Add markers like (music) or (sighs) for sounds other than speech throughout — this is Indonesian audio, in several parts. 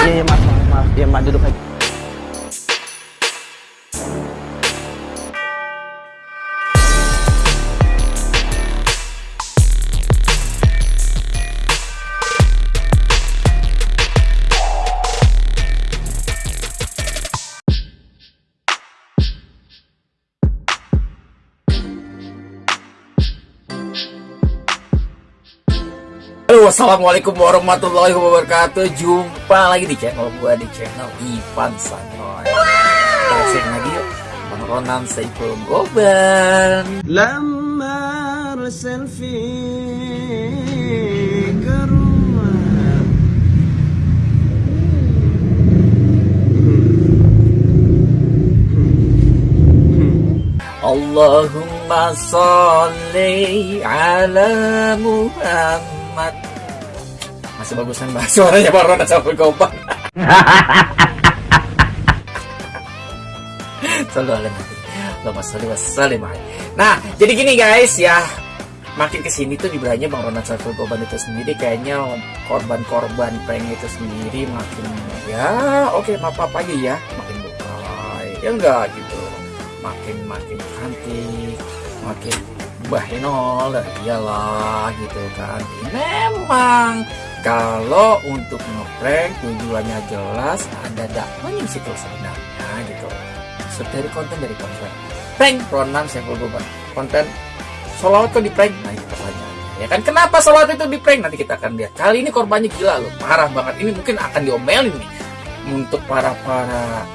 Iya iya maaf maaf maaf. Iya mak duduk aja. Assalamualaikum warahmatullahi wabarakatuh. Jumpa lagi di channel gua di channel Ivan Sanoy Kita lagi yuk Menronan Saiful Goban Lamar selfie ke rumah. Allahumma salli ala Muhammad. Masih bagusan bahas suaranya Bang Ronan Saiful Goban. Selalu ala Nabi. Allahumma sholli wa sallim alaihi. Nah, jadi gini guys ya. Makin ke sini tuh jumlahnya Bang Ronald Saiful Goban itu sendiri kayaknya korban-korban prank itu sendiri makin ya oke maaf apa aja ya makin bukai ya enggak gitu makin makin cantik makin bahenol iyalah gitu kan memang kalau untuk ngeprank tujuannya jelas ada dakwahnya di situ sebenarnya gitu dari konten dari konten prank Ronan Saiful Goban konten Solawat tuh di prank nah itu pertanyaannya ya kan kenapa solawat itu di prank nanti kita akan lihat kali ini korbannya gila loh parah banget ini mungkin akan diomelin nih untuk para para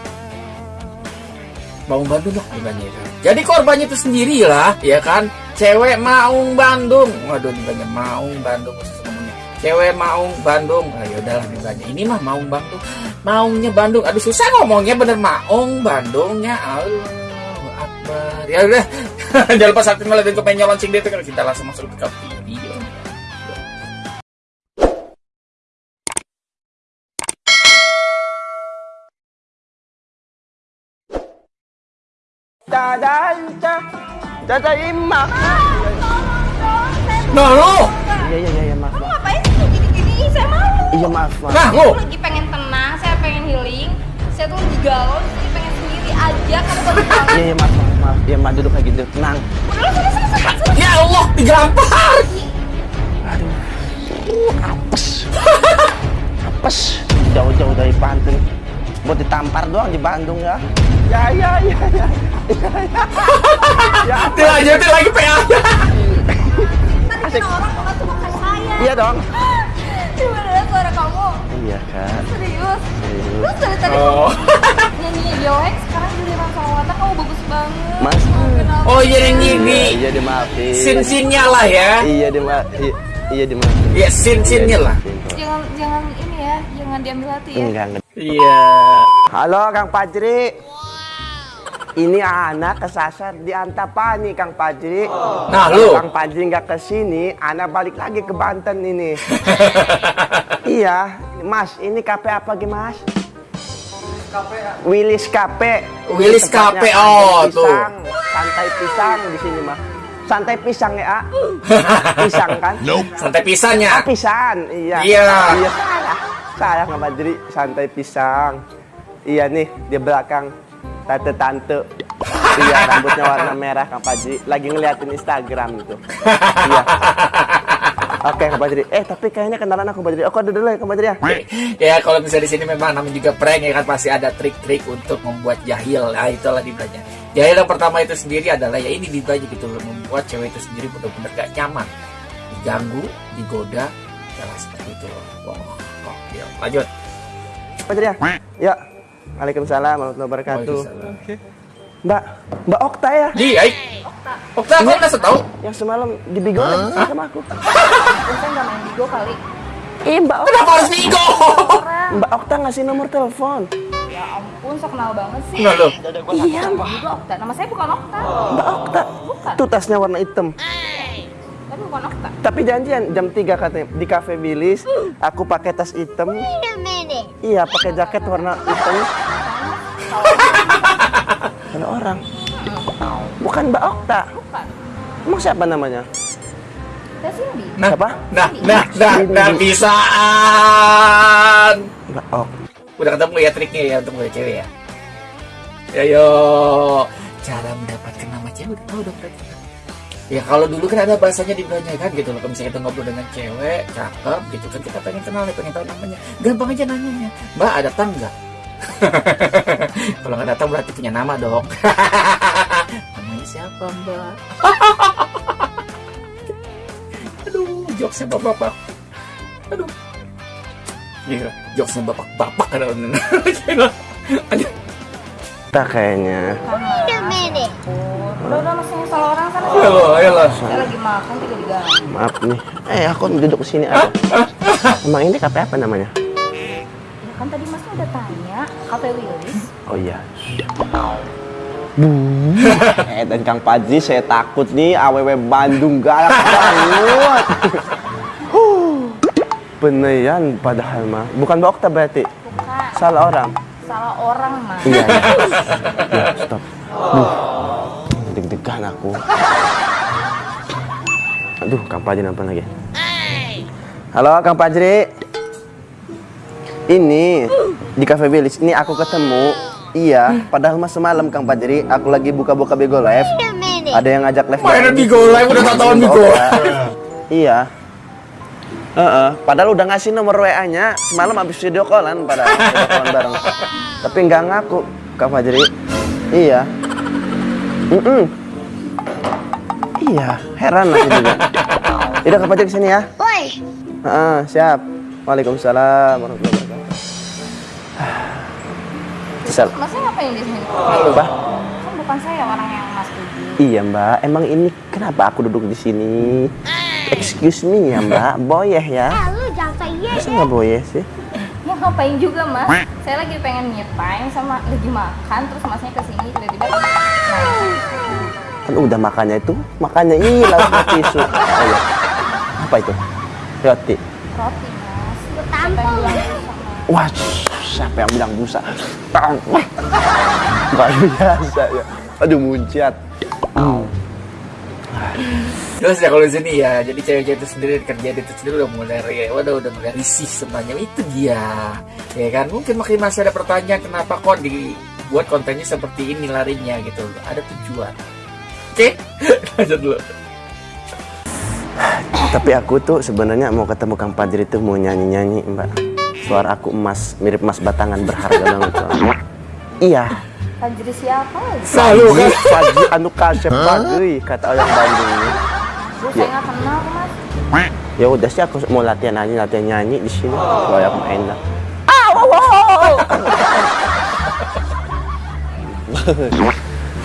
Maung Bandung lah korbannya itu. Jadi korbannya itu sendiri lah, ya kan? Cewek Maung Bandung. Waduh, dibanya Maung Bandung. Cewek Maung Bandung. Ah, ya udahlah dibanya. Ini mah Maung Bandung. Maungnya Bandung. Aduh susah ngomongnya bener Maung Bandungnya. Allahu Akbar. Ya udah. (laughs) Jangan lupa subscribe like, dan komen nyolong cing itu kita langsung masuk ke video. Dadanta. Dada imma. Nah lo, Iya iya iya iya, Iya maaf maaf. nah Aku lo. lagi pengen tenang, saya pengen healing. Saya tuh lagi galau, jadi pengen sendiri aja. Kamu. Iya iya maaf maaf maaf. Iya mak duduk aja duduk tenang. Udah. Ya Allah, digampar. Aduh. Uh, apes. apes. Jauh-jauh dari Banten. Buat ditampar doang di Bandung ya. Ya ya ya ya. ya. Dilanjutin lagi PA. Tadi kan orang cuma kayak saya. Iya dong. Cuma kamu. Iya kan. Serius. Serius. Terus dari tadi Oh. kamu (laughs) nyanyi Yoex, sekarang jadi Bang Salawata kamu bagus banget. Mas. Kenapa? Oh iya yang ini. Iya dimaafin. Sin-sinnya lah ya. Iya dimaafin. Iya dimaafin. Iya, sin-sinnya lah. Jangan jangan ini ya, jangan diambil hati ya. Enggak enggak. Iya. Halo Kang Pajri. Ini anak kesasar di Antapani Kang Pajri. Nah, lu. Kang Pajri nggak ke sini, anak balik lagi ke Banten ini. (laughs) iya, Mas, ini kafe apa gimana Mas? Willis Cafe. Willis Cafe, oh, pisang, tuh. Santai pisang di sini mah. Santai pisang ya, A. (laughs) Pisang kan? Santai pisahnya. Ah, pisan, iya. Iya. Iya, salah. Salah Kang Badri, santai pisang. Iya nih, di belakang tante-tante. iya, rambutnya warna merah Kang Badri. Lagi ngeliatin Instagram gitu. iya. Oke, Kang Badri. Eh, tapi kayaknya kenalan aku Badri. Oh, kode dulu ya Kang Badri ya. ya kalau misalnya di sini memang namanya juga prank ya kan pasti ada trik-trik untuk membuat jahil. Nah itulah dibelanja. Jahil yang pertama itu sendiri adalah ya ini dibelanja gitu loh membuat cewek itu sendiri benar-benar gak nyaman, diganggu, digoda, lah, seperti itu loh. Wah, oh, ya. lanjut. Badri ya. Ya. Waalaikumsalam warahmatullahi wabarakatuh. Mbak, Mbak Okta ya? Di, ay. Okta, kau nggak tahu? Yang semalam dibigolin sama aku. (laughs) Saya nggak main Bigo kali. Ih, Mbak Okta. Kenapa harus Bigo? Mbak Okta ngasih nomor telepon. Ya ampun, so kenal banget sih. Nah lo, Iya, Mbak juga Okta. Nama saya bukan Okta. Mbak Okta. Bukan. Tuh tasnya warna hitam. Okta. Tapi janjian jam 3 katanya di Cafe Willis. Aku pakai tas hitam. Iya, pakai jaket warna hitam. Ada orang. Bukan Mbak Okta. Bukan. Emang siapa namanya? Nah, Siapa? Nah, nah, nah, nah, bisaan. Enggak, oh. Udah ketemu ya triknya ya untuk mulai cewek ya. Ayo, cara mendapatkan nama cewek udah tahu dong berarti. Ya kalau dulu kan ada bahasanya di belakangnya kan gitu loh. Kalau misalnya kita ngobrol dengan cewek, cakep gitu kan kita pengen kenal nih, pengen tahu namanya. Gampang aja nanyanya. Mbak ada datang nggak? (laughs) kalau nggak datang berarti punya nama dong. (laughs) namanya siapa mbak? (laughs) Aduh, jokesnya bapak-bapak. Aduh. Gila, jokesnya bapak-bapak ada Gila. Aduh. Kita kayaknya. Udah udah masih salah orang sana. Ayo lo, ayo lo. Saya lagi makan juga diganggu. Maaf nih. Eh, aku duduk sini aja. Emang ini kafe apa namanya? Ya kan tadi masnya udah tanya, Cafe Willis. Oh iya. eh dan Kang Padri saya takut nih AWW Bandung galak banget. Huh. Beneran padahal mah. Bukan dokter berarti. Bukan, Salah orang. salah orang mah. Iya. iya. Ya, stop. Duh. Deg-degan aku. Aduh, Kang Padri nelfon lagi. Halo, Kang Padri. Ini di Cafe Village. Ini aku ketemu. Iya, padahal mas semalam Kang Padri, aku lagi buka-buka Bigo Live. Ada yang ngajak live. Mainan bareng. Bigo Live, udah tak tahuan Bigo. Iya. Heeh, padahal udah ngasih nomor WA-nya semalam habis video callan padahal video callan bareng. Tapi nggak ngaku Kak Fajri. Iya. Mm Iya, heran aku juga. Udah Kak Fajri ke sini ya. Woi, Heeh, siap. Waalaikumsalam warahmatullahi wabarakatuh. Sel, Masnya ngapain di sini? apa? Kan bukan saya orang yang mas tuju. Iya Mbak, emang ini kenapa aku duduk di sini? Excuse me ya Mbak, boyeh ya? ah, lu jangan say yes Masa nggak boyeh sih? Ya ngapain juga mas? Saya lagi pengen me time sama lagi makan terus masnya ke sini tiba-tiba. Kan udah makannya itu, makannya ini lauknya tisu. (laughs) Oh, iya. Apa itu? Roti. roti mas. Sama Wah, siapa yang bilang busa? Tang. Luar biasa ya. Aduh munciat. Hmm. Terus ya kalau di sini ya, jadi cewek-cewek itu sendiri kerja itu sendiri udah mulai ya, waduh udah mulai risih semuanya itu dia, ya kan? Mungkin makin masih ada pertanyaan kenapa kok dibuat kontennya seperti ini larinya gitu, ada tujuan. Oke, (laughs) lanjut dulu. Tapi aku tuh sebenarnya mau ketemu Kang Padri tuh mau nyanyi-nyanyi, Mbak. Suara aku emas, mirip emas batangan berharga banget. Iya. Fajri siapa? Selalu kan? Padri anu kasep Padri kata orang Bandung ini. Bu, saya nggak kenal mas. Ya udah sih aku mau latihan nyanyi, latihan nyanyi di sini. Kalau aku enak.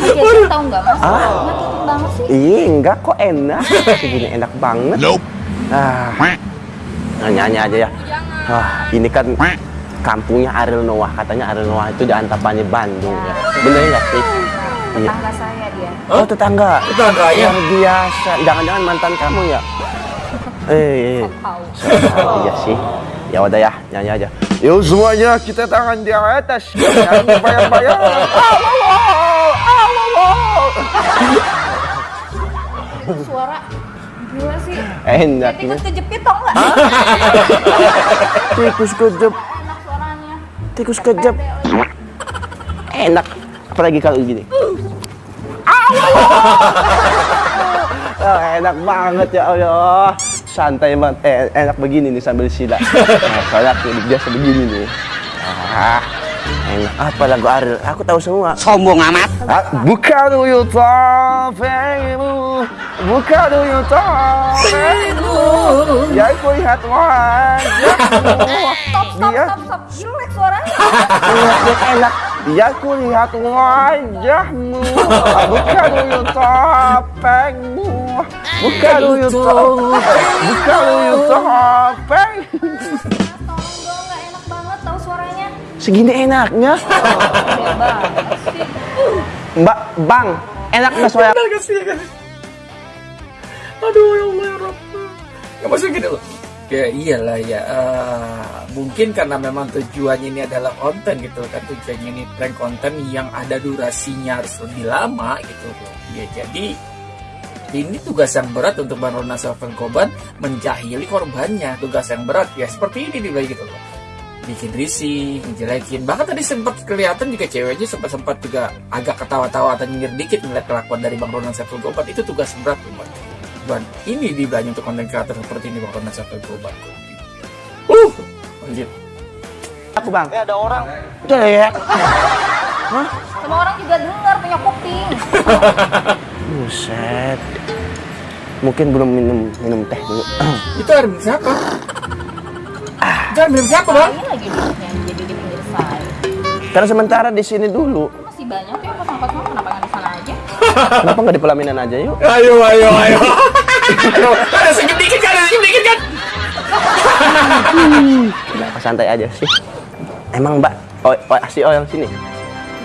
Nyakitin tahu nggak mas? Nyakitin banget sih. Ih, enggak kok enak. Segini enak banget. Ah. Nah, nyanyi aja ya. Wah, ini kan kampungnya Ariel Noah. Katanya Ariel Noah itu di Antapani Bandung ya. Bener nggak sih? Iya. Tetangga saya dia. Oh, tetangga. Tetangganya? Luar biasa. Jangan-jangan mantan kamu ya? (laughs) Eh, eh. Oh, iya sih. Ya udah ya, nyanyi aja. Yuk semuanya kita tangan di atas. Nyanyi bayar-bayar. (laughs) Suara gila sih. Enak nih. tikus kejepit tau nggak? (laughs) Tikus kejep, Enak suaranya. Tikus lagi. Enak. Apalagi kalau gini. Oh, enak banget ya Allah. Santai banget. Eh, enak begini nih sambil sila. Nah, soalnya aku biasa begini nih. Ah, enak. Apa lagu Ariel? Aku tahu semua. sombong amat. Buka dulu topengmu Buka dulu topengmu Ya aku lihat wajahmu Stop, stop, Biar, stop, stop. Jelek suaranya. biar enak. Ya aku lihat wajahmu. Buka dulu topengmu Buka dulu topeng Buka dulu topeng Segini enaknya. Mbak, Bang Enak nggak suara Bener gak sih ya kan? Aduh ya Allah ya Rabbi. Ya maksudnya gini loh. Ya iyalah ya. eh, mungkin karena memang tujuannya ini adalah konten gitu kan tujuannya ini prank konten yang ada durasinya harus lebih lama gitu loh. Ya jadi ini tugas yang berat untuk Bang Ronald Safran Koban menjahili korbannya tugas yang berat ya seperti ini nih gitu loh bikin risih, ngejelekin bahkan tadi sempat kelihatan juga ceweknya sempat sempat juga agak ketawa-tawa atau nyindir dikit melihat kelakuan dari Bang Ronald Safran Koban itu tugas berat Bang. Dan ini dibilangnya untuk konten kreator seperti ini Bang Ronald Safran Koban uh lanjut Aku bang. Eh ada orang. Jelek. (laughs) Semua orang juga dengar punya kuping. (laughs) Buset. Mungkin belum minum minum teh dulu. itu air siapa? (laughs) air minum siapa Bang? Ini lagi duduknya jadi di pinggir saya. Karena sementara di sini dulu. Masih banyak ya angkot semua kenapa nggak di sana aja? Kenapa nggak di pelaminan aja yuk? Ayo, ayo, ayo. (laughs) ada senyum dikit kan, ada senyum dikit kan. Kenapa santai aja sih? Emang mbak, oh, oh si oh yang sini.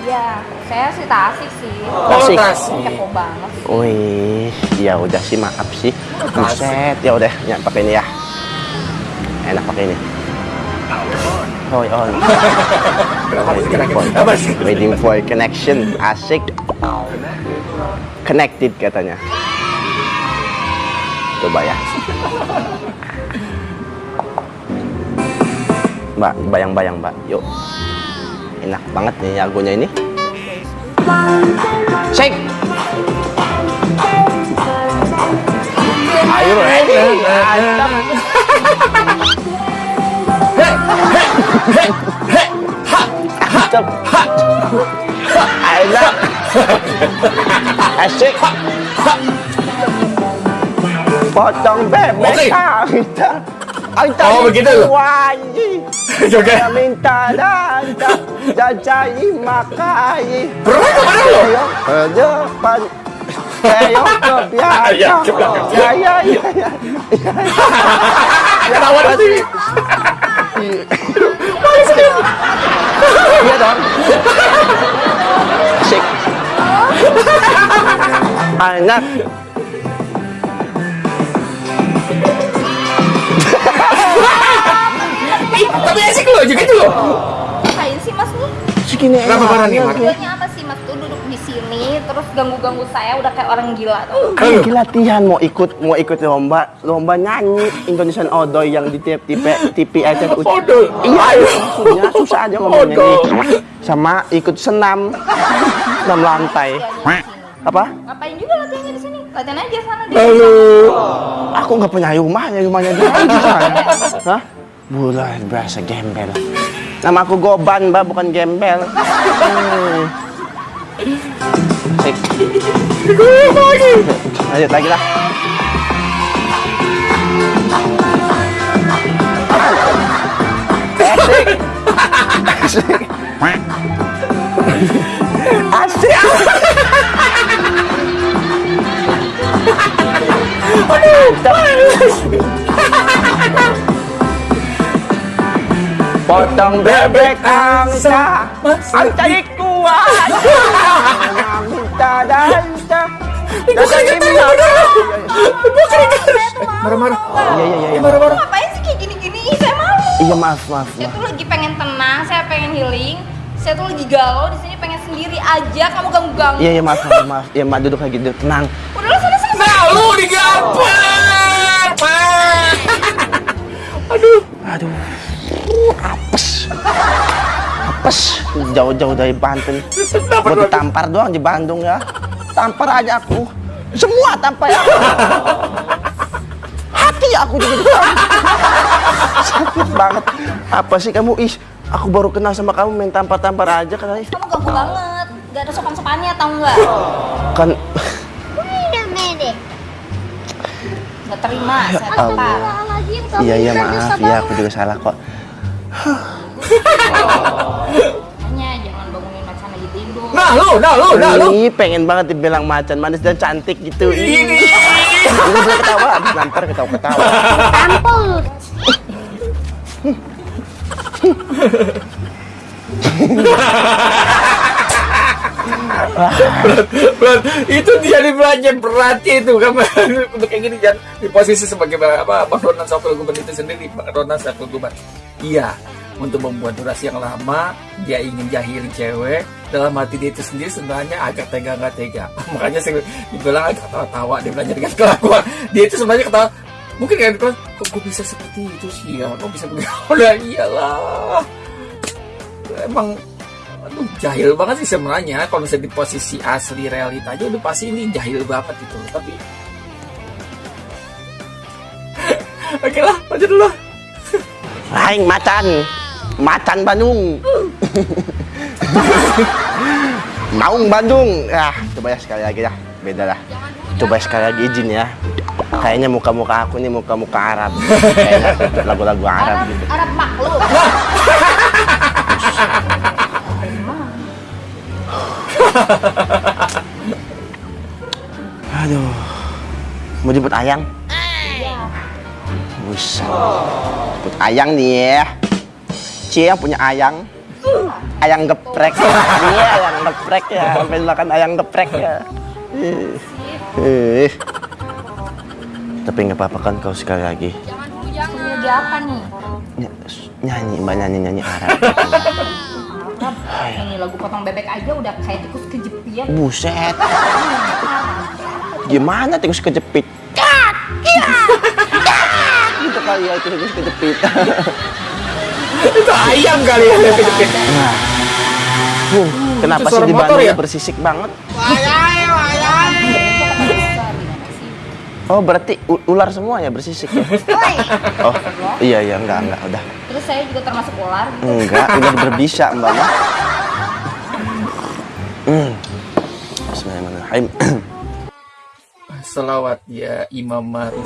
Iya, saya sih tak asik sih. Tasik. Tasik. Kepo banget. Wih, ya udah sih maaf sih. Buset, ya udah, ya pakai ini ya. Enak pakai ini. Oh, on. waiting, for, waiting for connection, asik. Connected katanya. Coba ya. Mbak, bayang-bayang mbak, yuk. Enak banget nih lagunya ini. Shake. Ayo, Mantap. Enak. Asik. Potong bebek kita. Ang Oh, begitu. Wangi. Saya minta danda. Jajai makai. Pernah ke mana lo? Ke depan. Ayo ke belakang. Ya. Ya, ya, ya. Ketawa Iya dong. Asik. Enak. Ih, Tapi asik lo juga itu lo. Segini Kenapa enak. parah nih, Mak? Tujuannya apa sih mas tuh duduk di sini terus ganggu-ganggu saya udah kayak orang gila tuh. Kan lagi latihan mau ikut mau ikut lomba lomba nyanyi Indonesian Odoy yang di TV TV RCTI. Odoy? Iya, maksudnya susah aja ngomongnya nih. Sama ikut senam senam lantai. Apa? Ngapain juga latihannya di sini? Latihan aja sana di Halo. Aku nggak punya rumahnya, rumahnya di sana. (laughs) Hah? Bulan berasa gembel. Nama aku Goban, Mbak, bukan gembel. Hmm. Lanjut lagi lah. Asik. Asik. Asik. Potong bebek angsa, ang tarik kuat. Minta dansa. Bukan gitu, Bukan Marah-marah. Iya, iya, iya. iya. Marah-marah. Ngapain sih kayak gini-gini? Ih, Saya malu. Iya, maaf, maaf, Saya tuh lagi pengen tenang, saya pengen healing. Saya tuh lagi galau di sini pengen sendiri aja. Kamu ganggu-ganggu. Iya, iya, maaf, maaf, maaf. Iya, Mbak, duduk lagi, duduk. Tenang. Udah lah sana sana. Nah, lu digampar. Aduh. Aduh. Apes. Jauh-jauh dari Banten. Buat ditampar doang di Bandung ya. Tampar aja aku. Semua tampar aku. Hati aku juga. Sakit banget. Apa sih kamu? Ih, aku baru kenal sama kamu main tampar-tampar aja katanya. Kamu ganggu banget. Gak ada sopan-sopannya tau nggak? Kan Gak terima, saya Allah. tampar. iya iya maaf ya aku juga salah kok. Hanya jangan bangunin macan lagi tidur. Nah, lu, nah, lu, nah, lu. Ih, pengen banget dibilang macan manis dan cantik gitu. Ini. Udah boleh ketawa, habis nampar ketawa-ketawa. Berat. itu dia di belanja berarti itu kan untuk kayak gini jangan di posisi sebagai apa Bang Ronald Safel Guban itu sendiri Bang Ronald Safel Guban iya untuk membuat durasi yang lama dia ingin jahilin cewek dalam hati dia itu sendiri sebenarnya agak tega nggak tega. (laughs) Makanya saya dibilang agak tawa-tawa dia belajar dengan kelakuan dia itu sebenarnya ketawa. Mungkin kan kok gue bisa seperti itu sih ya? Kok bisa begitu? (laughs) Udah iyalah. Emang aduh jahil banget sih sebenarnya. Kalau misalnya di posisi asli realita aja udah pasti ini jahil banget gitu. Tapi (laughs) oke lah lanjut dulu Aing macan. Macan Bandung. (laughs) Maung Bandung. Ah, coba ya sekali lagi ya. Beda lah. Coba sekali lagi izin ya. Kayaknya muka-muka aku nih muka-muka Arab. Kayaknya lagu-lagu Arab Arab, gitu. Arab maklum. (laughs) Aduh. Mau jemput ayang? Iya. Buset. Jemput ayang nih ya. Cie yang punya ayang. Ayang geprek. (laughs) Iya, ayang geprek ya. (laughs) Sampai makan ayang geprek ya. Eh. Tapi nggak apa-apa kan kau sekali lagi. Jangan dulu jangan. Lagi apa nih? Ny- nyanyi, mbak nyanyi nyanyi Arab. Arab. Ini lagu potong bebek aja udah kayak tikus kejepit. Buset. Gimana tikus kejepit? (laughs) gitu kali ya tikus kejepit. Itu ayam kali ya Nah. Huh, kenapa itu sih di Bandung ya? bersisik banget? Gimana sih? Oh, berarti ular semua ya bersisik ya? Woi. Oh, iya iya enggak enggak udah. Terus saya juga termasuk ular. Enggak, ular berbisa, Mbak. (laughs) Hmm. Bismillahirrahmanirrahim. selawat ya Imam Marus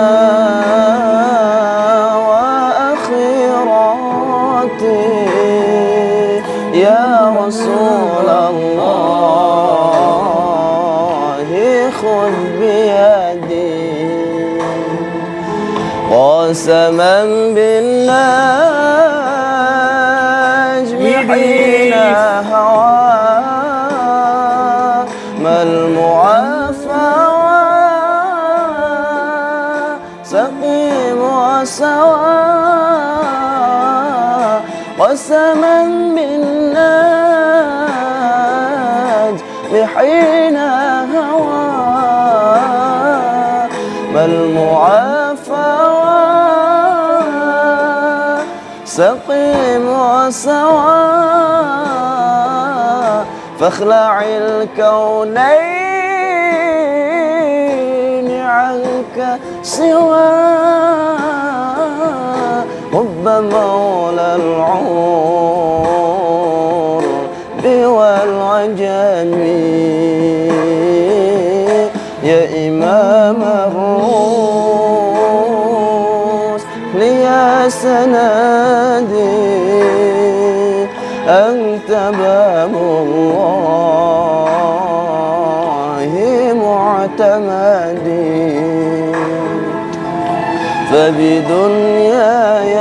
قسما بالنجم حين هوى ما المعافى سقيم وسوى. قسما بالنجم وسوى فاخلع الكونين عنك سوى حب مولى العور والعجم تمادي فبدنياي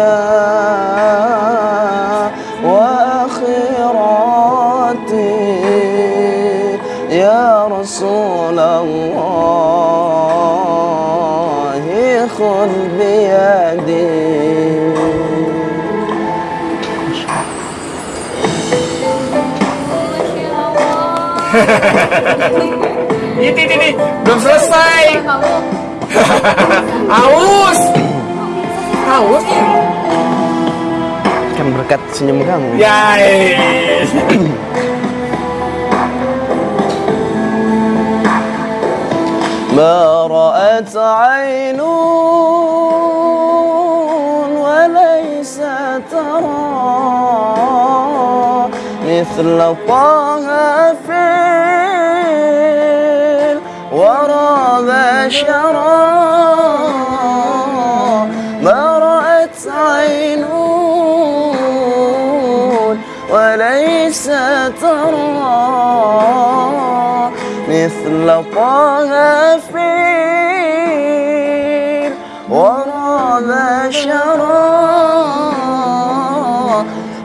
وآخراتي يا رسول الله خذ بيدي Ha ha ha ha ha ha! ini ini ini belum selesai Kamu (laughs) aus aus kan berkat senyum kamu ya yes. ما رأت عين وليس ترى من مثل طه ضرب شرا ما رأت عين وليس ترى مثل طه فيل ورب شرا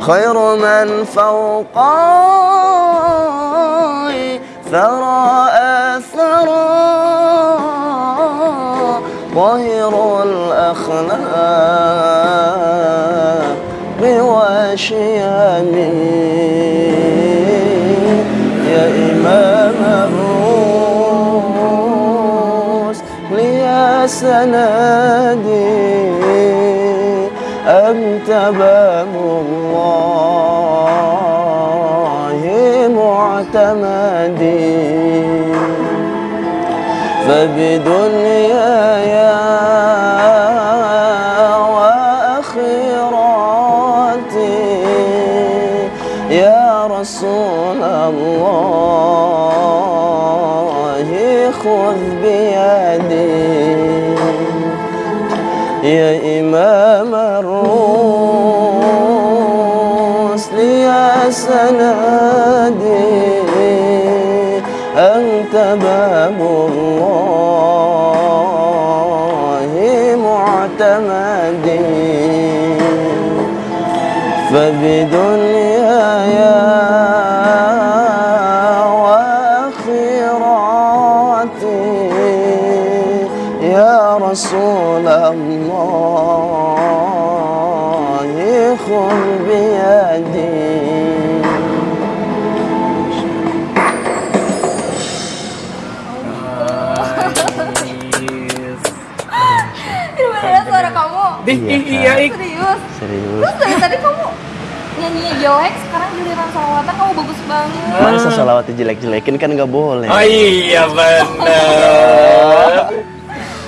خير من فوقاي ثرى ظاهر الأخلاق وشيم يا إمام الروس لي سندي أنت باب الله معتمدي. فبدنياي يا إمام الرسل يا سندي أنت باب الله معتمدي. فبدنياي وآخراتي يا رسول الله. Dih, Iya, iya, Kak. Ik. Serius? Serius Terus dari tadi kamu nyanyinya jelek, sekarang giliran salawatan kamu bagus banget. Masa salawat jelek-jelekin kan nggak boleh Oh iya benar.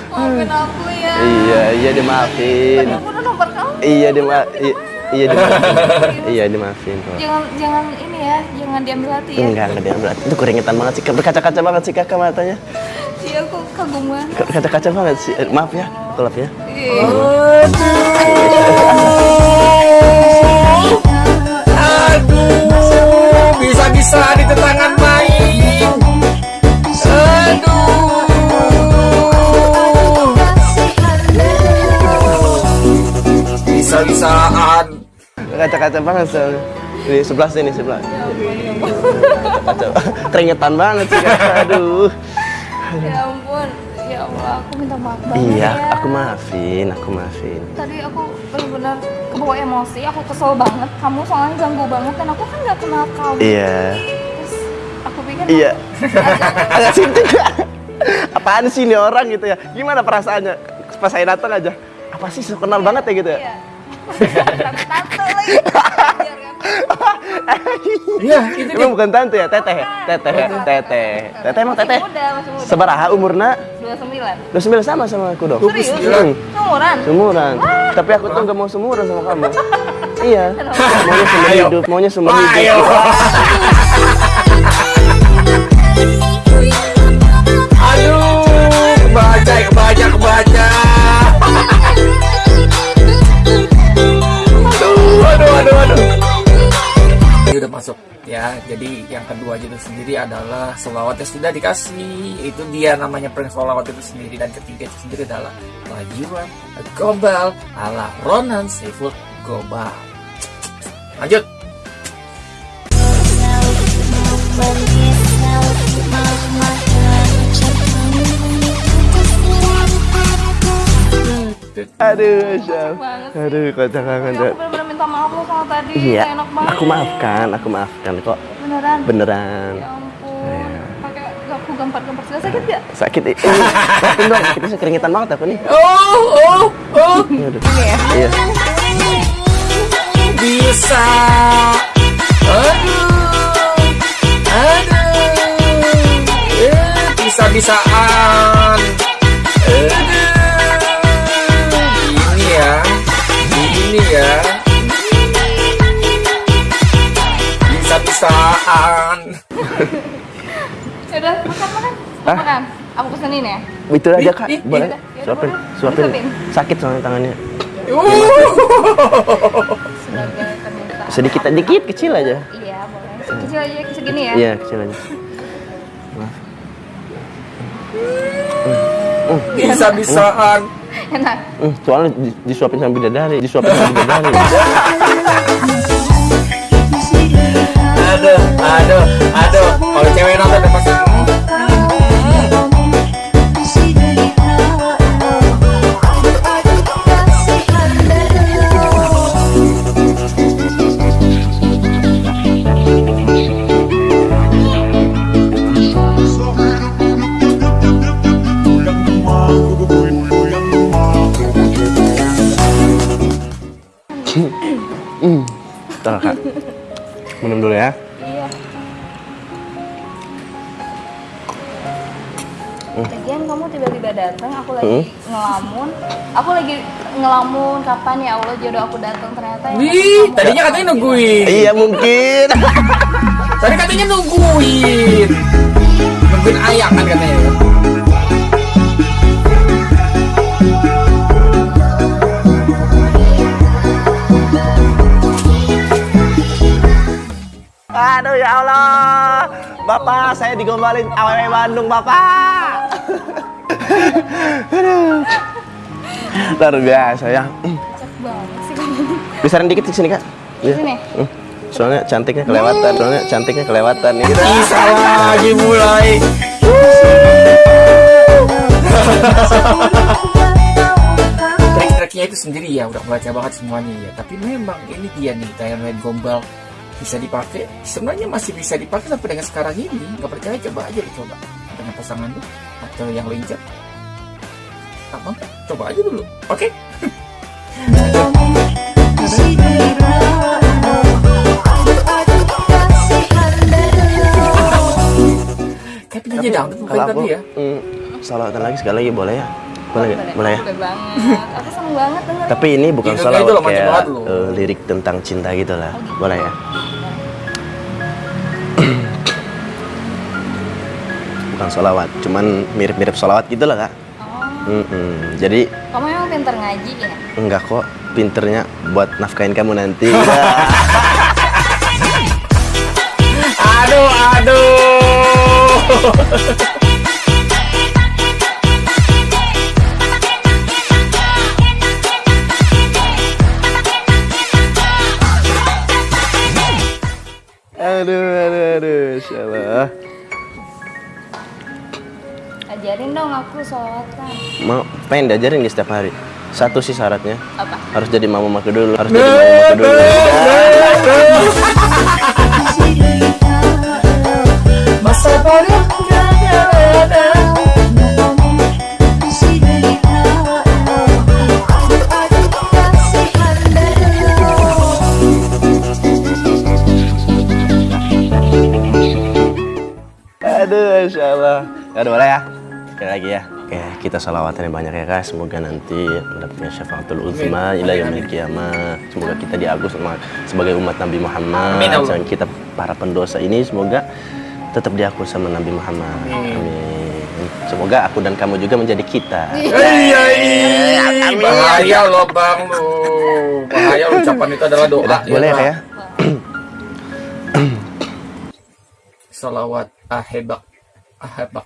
Maafin aku ya. Iya, iya dimaafin Aku udah nomor kamu. Iya dima i- iya dimaafin Iya dimaafin Jangan jangan ini ya, jangan diambil hati ya. Enggak, enggak diambil hati. Itu keringetan banget sih, berkaca-kaca banget sih kakak matanya Iya, aku kagum banget. Kaca-kaca banget sih, Eh, maaf ya, gelap ya. Aduh, bisa-bisa di tangan main. Aduh, bisa-bisaan. Kaca-kaca banget soalnya Ini sebelah sini, sebelah. Kaca, keringetan banget sih kakak, aduh Ya ampun, ya Allah, aku minta maaf banget Iya, ya. aku maafin, aku maafin Tadi aku benar-benar kebawa emosi, aku kesel banget. Kamu soalnya ganggu banget dan aku kan nggak kenal kamu. Iya, Terus aku pikir iya Agak (laughs) sinting Apaan sih ini orang gitu ya Gimana perasaannya pas saya datang aja Apa sih, so kenal banget ya gitu ya Iya. Tante lagi. Biar kan. Iya, itu Emang bukan tante ya, teteh ya? Teteh, teteh Teteh emang teteh? Masih muda, masih muda. Sebaraha umurna? 29. Lu sembilan sama sama aku dong? Serius? Hmm, Umuran? Seumuran Tapi aku tuh gak mau seumuran sama kamu (laughs) Iya? Maunya seumur Ayo. hidup, maunya Wah, ayo. Sendiri adalah selawat yang sudah dikasih. Itu dia namanya prank selawat itu sendiri. Dan ketiga itu sendiri adalah lajuan gombal ala Ronan Seafood Gobal. Lanjut. Aduh, Syam. Aduh, kocak Ya, banget aku benar-benar minta maaf loh sama tadi. Iya, enak banget. aku maafkan, aku maafkan kok Beneran? Beneran. Ya ampun. Pakai aku gampar-gampar segala sakit gak? Sakit, eh, maafin dong, kita keringetan banget aku nih. Oh, oh, oh. Aduh. Iya, bisa. Aduh. Aduh. Eh, bisa-bisaan. Aduh. Ini ya. Ini ya bisa-bisa Udah, makan, makan. Hah? Makan. Aku pesenin ya. Itu aja kak, boleh? Suapin, suapin. Sakit soalnya tangannya. Uh. Sedikit dikit kecil aja. Iya, boleh. Kecil aja, segini ya. Iya kecil aja. Bisa-bisaan. Enak. Hmm, soalnya di- disuapin sama bidadari, disuapin sama bidadari. (laughs) Aduh, aduh, aduh. Kalau cewek nonton udah pasti. Kak. Minum dulu ya. Iya. Lagian kamu tiba-tiba datang, aku lagi Hmm? ngelamun. Aku lagi ngelamun kapan ya Allah jodoh aku datang ternyata yang Wih, tadinya katanya nungguin. Iya mungkin. Tadi katanya nungguin. Nungguin ayah kan katanya. Aduh ya Allah. Bapak, saya digombalin aww Bandung, Bapak. Aduh. (laughs) Luar biasa ya. Cek banget sih kamu. Bisarin dikit di sini, Kak. Di sini. Hmm. Soalnya cantiknya kelewatan, soalnya cantiknya kelewatan nih. Gitu. Bisa lagi mulai. Trik-triknya itu sendiri ya udah baca banget semuanya ya. Tapi memang ini dia nih kayak main gombal bisa dipakai. Sebenarnya masih bisa dipakai sampai dengan sekarang ini. Gak percaya coba aja dicoba dengan pasangan lu atau yang lainnya. Apa? Coba aja dulu. Oke? (laughs) Bukan Kalau aku, tadi ya. hmm, salawatan lagi sekali lagi boleh ya? Boleh nggak? Boleh ya? Boleh banget. Aku seneng banget denger. Tapi ini bukan Gitu, loh, mantap kayak eh, lirik tentang cinta gitu lah. Boleh ya? (clears throat) bukan salawat, cuman mirip-mirip salawat gitu lah kak. Oh, Mm-mm. Jadi kamu emang pinter ngaji ya? enggak kok pinternya buat nafkahin kamu nanti. (laughs) Aduh, aduh. (laughs) aduh, aduh, aduh, Insya Allah. Ajarin dong aku sholawatan. Mau pengen diajarin di setiap hari. Satu sih syaratnya Apa? harus jadi mama maku dulu. Harus jadi mama maku dulu. (laughs) Masa bodoh Insya Allah. Ya udah boleh ya. Sekali lagi ya. Oke, kita salawatan yang banyak ya guys. Semoga nanti mendapatkan syafaatul uzma ila yaumil qiyamah. Semoga kita diagus sebagai umat Nabi Muhammad. Amin. Dan kita para pendosa ini semoga tetap diaku sama Nabi Muhammad. Amin. Amin. Semoga aku dan kamu juga menjadi kita. Iya, iya. Bahaya loh bang lu. Bahaya ucapan itu adalah doa. Boleh ya ya? Salawat ahebak. أحبه.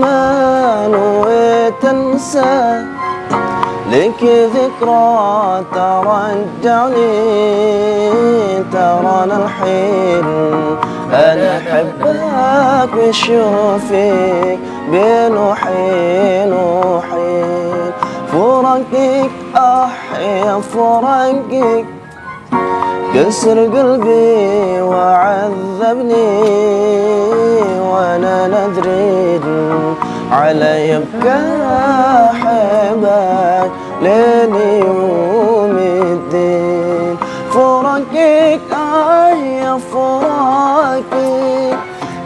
ما نويت أنساه لك ذكرى ترجعني ترانا الحين. أنا أحبك وشوفك بين وحين وحين فرقك أحيا فرقك. كسر قلبي وعذبني وأنا ندري علي يبكى أحبك لين يوم الدين. فراقك آه يا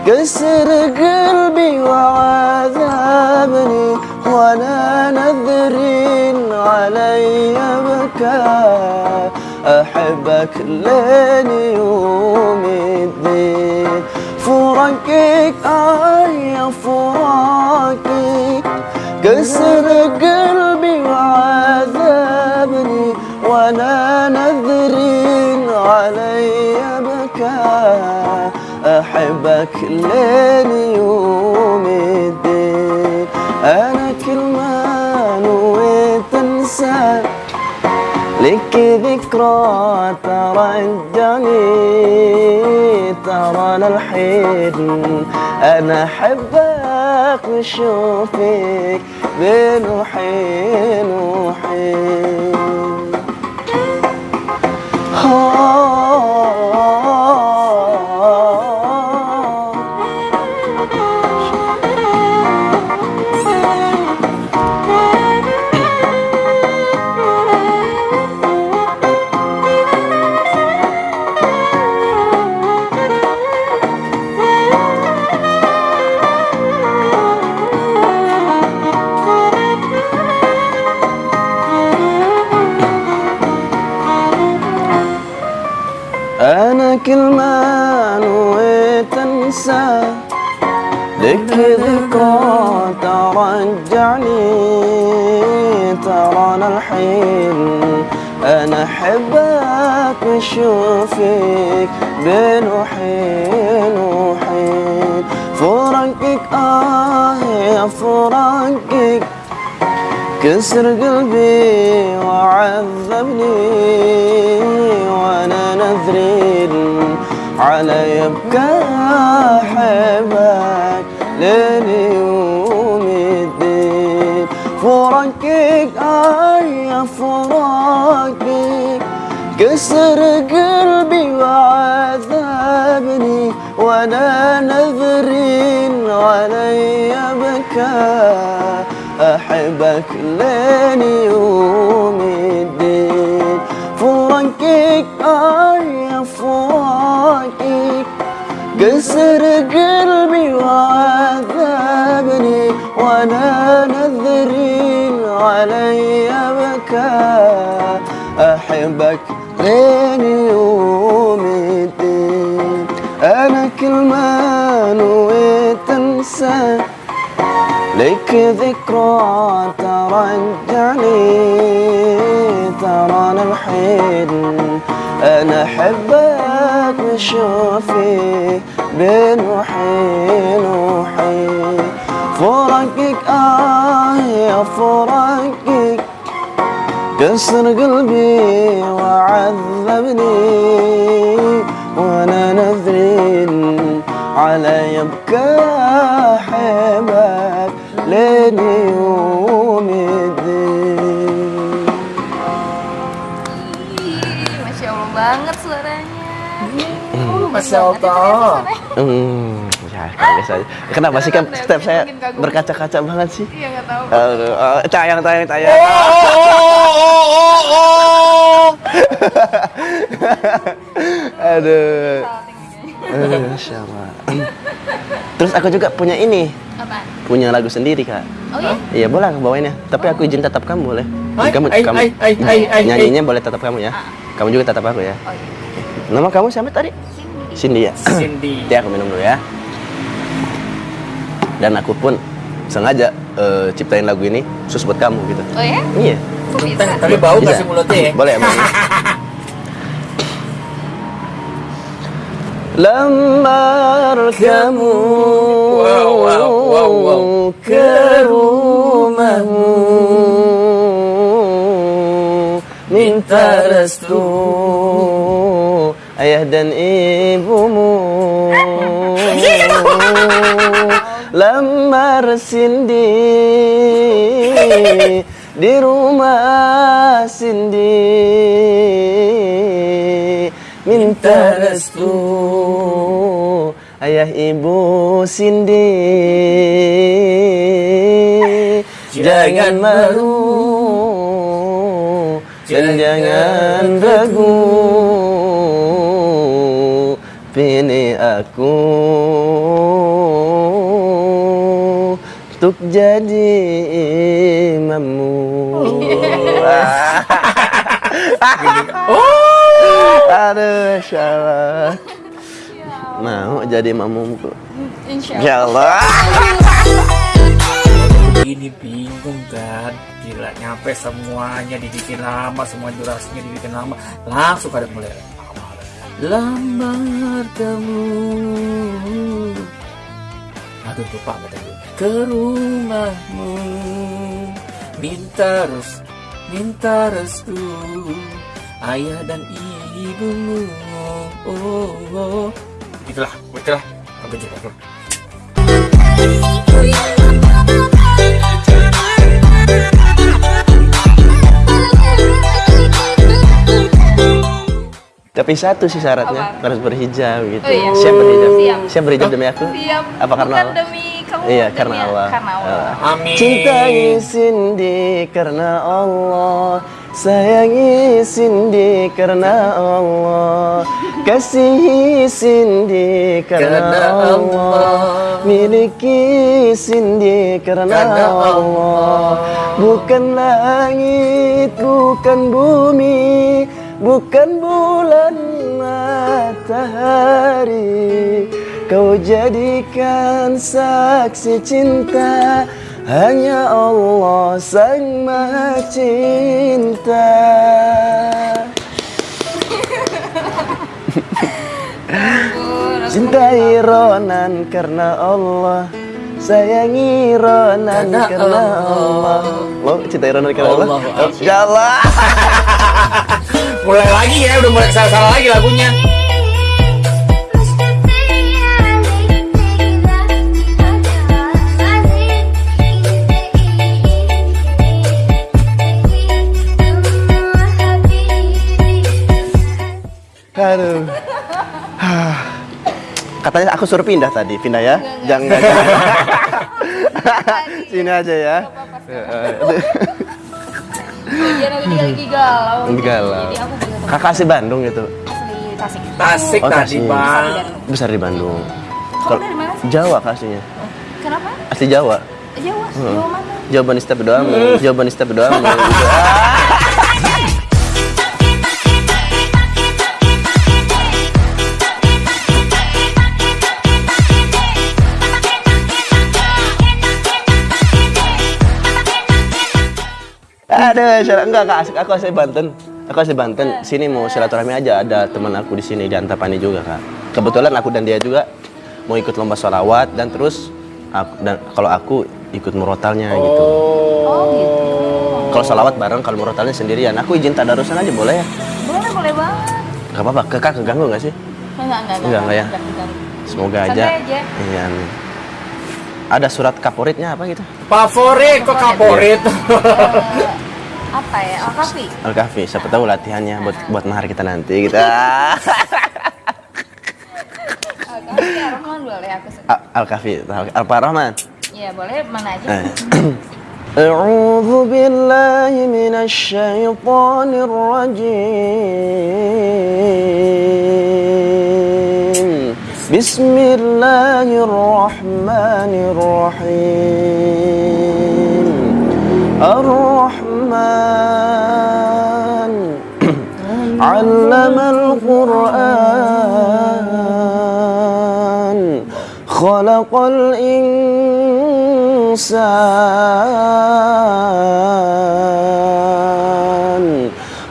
كسر قلبي وعذبني وأنا نذر علي بكى. أحبك لين يوم الدين. فراقك آه يا فراقك كسر قلبي وعذبني وأنا نذر علي بكى أحبك لين لك ذكرى ترجعني ترى الحين أنا أحبك وأشوفك بين وحين وحين ترجعني ترانا الحين. أنا أحبك وأشوفك بين وحين وحين. فراقك آه يا فراقك كسر قلبي وعذبني وأنا نذري على يبكى احبك لين يوم فراقك آه يا فراقك. كسر قلبي وعذبني وأنا نذري علي بكى أحبك لين يوم الدين. فراقك آه يا فراقك. كسر قلبي وعذبني وأنا نذري علي بكى. أحبك لين يوم الدين. أنا كل ما نويت أنسى. لك ذكرى ترجعني. ترانا الحين. أنا أحبك واشوفك بين وحين وحين فراقك آه يا فراقك كسر قلبي وعذبني وأنا نذري على يبكى حبك لين يوم الدين. Masya Allah banget suaranya. Masya Allah. Biasa aja. Kenapa sih kan step saya berkaca-kaca banget sih? Iya nggak tahu. Aduh, oh, tayang, tayang, tayang. Oh, oh, oh, oh. Aduh. Salting kayaknya. Aduh. Terus aku juga punya ini, Apaan? punya lagu sendiri kak. Oh iya? Iya boleh aku bawain ya. Tapi aku izin tetap kamu boleh. Kamu, kamu nyanyinya boleh tetap kamu ya. Kamu juga tetap aku ya. Oh iya. Nama kamu siapa tadi? Cindy ya. Cindy. Ya aku minum dulu ya. Dan aku pun sengaja eh, ciptain lagu ini khusus buat kamu gitu. Oh ya? Iya. Kok bisa? Tapi bau Bisa. kasih mulutnya ya. (laughs) Boleh emang. Lamar kamu Wow, wow, wow, wow. ke rumahmu minta restu ayah dan ibumu lamar Cindy di rumah Cindy minta restu ayah ibu Cindy Jangan malu dan jangan ragu. Pilih aku Untuk jadi imammu. Aduh, Masya Allah Mau jadi imammu Insya Ya Allah. Ini bingung kan gila nyampe semuanya dibikin lama semua durasinya dibikin lama. Langsung ada mulai. Lamar kamu aduh lupa kata gue ke rumahmu. Minta res minta restu. Ayah dan ibumu. Oh, oh. gitulah gitulah aku juga Tapi satu sih syaratnya Apa? harus berhijab gitu. Oh, iya. Siap berhijab. Siap. Siap berhijab demi aku. Siap. Apa karena Bukan Allah? demi kamu. Iya, demi- karena Allah. Karena Allah. amin Cintai Cindy karena Allah Sayangi Cindy karena Allah Kasihi Cindy karena Karena Allah Allah. Miliki Cindy karena Karena Allah Allah. Bukan langit, bukan bumi Bukan bulan matahari Kau jadikan saksi cinta. Hanya Allah sang maha cinta. Cintai Ronan karena Allah. Sayangi Ronan Karena Allah. Allah. Lo cintai Ronan karena Allah? Allah, Ya Allah mulai lagi ya udah mulai salah salah lagi lagunya Aduh. (sighs) Katanya aku suruh pindah tadi, pindah ya? Jangan. jangan. (laughs) Sini aja ya. Bagian aku dia lagi galau. Galau. Jadi aku Kakak asli Bandung gitu. asli Tasik. Tasik Oh, tadi Tasik. bang Besar di Bandung. Kamu dari mana sih? Jawa Kak, aslinya. Kenapa? Asli Jawa. Jawa. Jawa mana? Jawaban setiap doamu, jawaban setiap doamu. (laughs) Ada syarat enggak kak, asik- aku asli Banten. Aku asli Banten. Sini mau silaturahmi aja ada teman aku di sini di Antapani juga kak. Kebetulan aku dan dia juga mau ikut lomba sholawat dan terus aku, dan kalau aku ikut murotalnya gitu. Oh gitu. Kalau sholawat bareng, kalau murotalnya sendirian. Aku izin tadarusan aja boleh ya? Boleh boleh banget. Gak apa-apa. Kakak keganggu gak sih? Enggak enggak Enggak, enggak ya? enggak. Semoga Santai aja. aja. Iya. amin. Ada surat kaporitnya apa gitu? favorit kok favorit Eh, (laughs) (laughs) apa ya? Al-Kafi. Al-Kahfi, siapa tahu latihannya buat buat mahar kita nanti kita. Al-Kafi Ar-Rahman boleh (laughs) aku. se- A- Al-Kahfi, Al-Rahman. Iya, boleh mana aja. Eh. أعوذ بالله من الشيطان الرجيم بسم الله الرحمن الرحيم الرحمن علم القرآن. خلق الإنسان.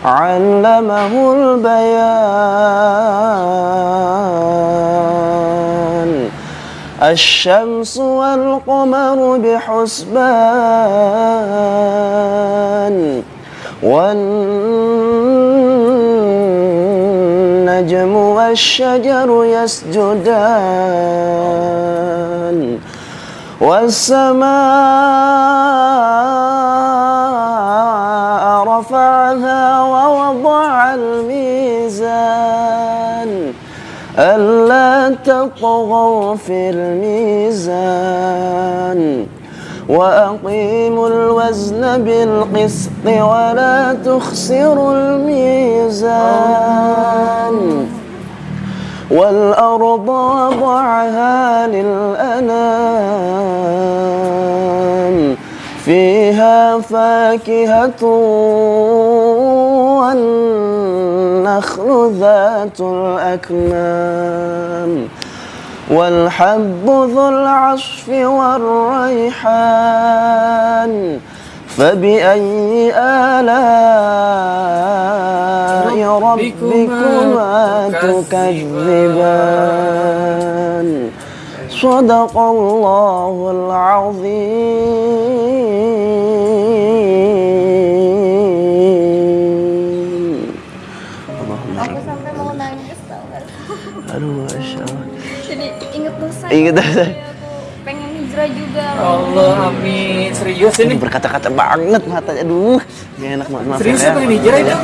علمه البيان. الشمس والقمر بحسبان والنجم والشجر يسجدان والسماء رفعها ووضع الميزان ألا تطغوا في الميزان وأقيموا الوزن بالقسط ولا تخسروا الميزان والأرض وضعها للأنام. فيها فاكهة والنخل ذات الأكمام والحب ذو العصف والريحان فبأي آلاء ربكما تكذبان؟ صدق azim. العظيم Aku sampai mau nangis? Aduh, Allah. Amin. Serius ini? Berkata-kata banget matanya. Aduh, gak enak banget. Ya. Serius ya, pengen hijrah ya?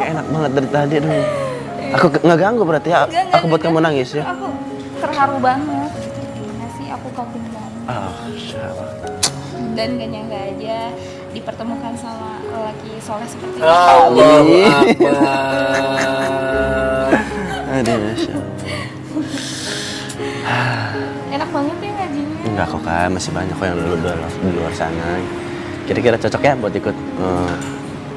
Gak enak banget dari tadi. Aduh. Aku ke- nggak ganggu berarti ya. Enggak, enggak, Aku buat kamu nangis ya. Aku terharu banget. Gimana sih aku kagum banget. Ah, Masya Allah. Dan gak nyangka aja dipertemukan sama lelaki soleh seperti ini. Allah Aduh, (laughs) Masya. Enak banget ya ngajinya. Enggak kok kak, masih banyak kok yang di luar, di luar sana. Kira-kira cocok ya buat ikut eh,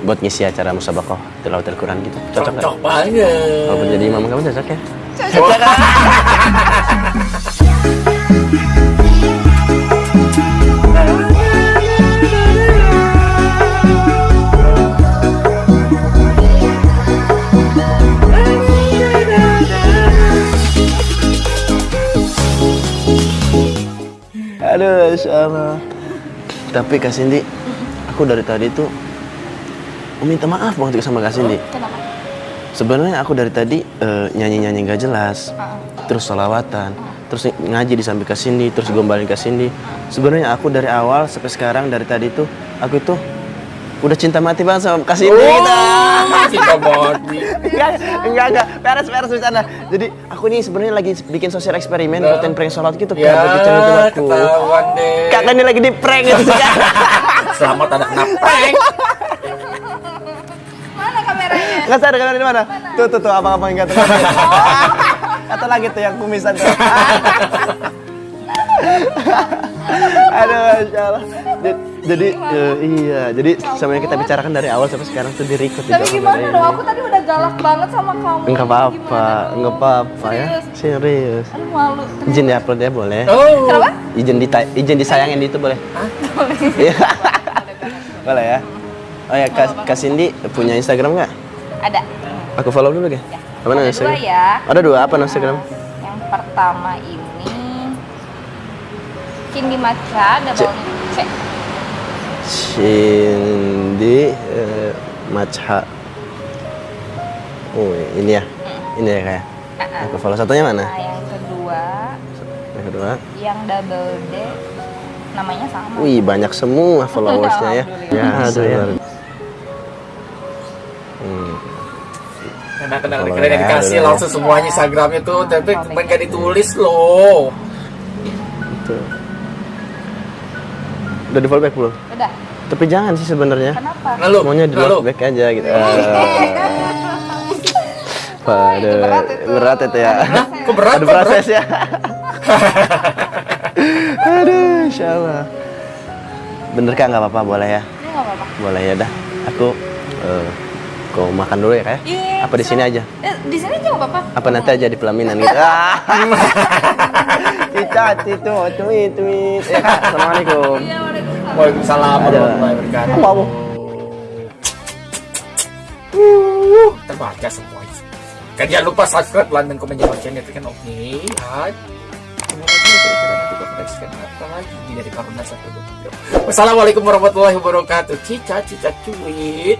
buat ngisi acara musabakoh tilawatil Quran gitu. Cocok nggak? cocok banget Kalau jadi imam kamu cocok ya? Aduh, Masya Allah. Tapi Kak Cindy, aku dari tadi tuh minta maaf banget sama Kak Cindy. Kenapa? Sebenarnya aku dari tadi eh, nyanyi-nyanyi gak jelas, terus salawatan, terus ngaji di samping ke sini, terus gombalin ke sini. Sebenarnya aku dari awal sampai sekarang dari tadi tuh aku itu udah cinta mati banget sama Kak Cindy. gitu. Oh, cinta body enggak, enggak, enggak, beres, beres bercanda. Jadi aku ini sebenarnya lagi bikin sosial eksperimen, Nah. buatin prank sholat gitu ya kan aku. ketahuan deh Kakak ini lagi di prank gitu sih Kak. selamat anak kena prank? Nggak sadar kamera di mana? Tuh, tuh, tuh, abang-abang yang ganteng. Atau lagi tuh yang kumisan tuh. Aduh, Masya Allah. Jadi, eh, iya, jadi sama yang kita bicarakan dari awal sampai sekarang tuh dirikut Tapi gimana dong? Aku tadi udah galak banget sama kamu. Enggak apa-apa, enggak apa-apa ya. Serius. Aduh malu. Izin di upload ya boleh. oh Kenapa? Izin di izin disayangin itu boleh. Iya. (laughs) boleh ya. Oh ya, Kak, Kak Cindy punya Instagram nggak? Ada. Aku follow dulu ya. Apa Ada dua ya. Ada dua apa nama Instagram? Yang pertama ini Cindy Maca double C. Cindy eh, Macha. Oh ini ya, ini ya kayak. Aku follow satunya mana? Nah yang kedua Yang kedua. yang double D namanya sama. Wih banyak semua followersnya ya. (laughs) Ya aduh ya. Hmm. Kalau keren ya, dikasih udah. langsung semuanya Instagramnya tuh tapi kemarin gak ditulis loh Itu. Udah di follow back belum? Udah. Tapi jangan sih sebenarnya. Kenapa? Lalu Semuanya di lalu love back aja gitu. (laughs) Itu Pada berat itu. berat itu ya. kok berat Ada proses ya. (laughs) Aduh, insya Allah. Bener kak nggak apa-apa boleh ya? Nggak apa-apa. Boleh ya dah. Aku eh kau makan dulu ya kak? ya? Iya, Apa di sini aja? Eh, di sini aja nggak apa-apa. Apa nanti aja di pelaminan gitu? (laughs) Cicat itu, tweet, tweet. Ya kak, assalamualaikum. Iya, waalaikumsalam. Waalaikumsalam Ada. warahmatullahi wabarakatuh Apa, apa? Uh, terbaca semuanya. Kan jangan lupa subscribe, like, dan komen di bawah channel itu kan oke. Kira-kira nanti reaction apa lagi dari Karuna satu Wassalamualaikum warahmatullahi wabarakatuh. Cica, cica, cuit.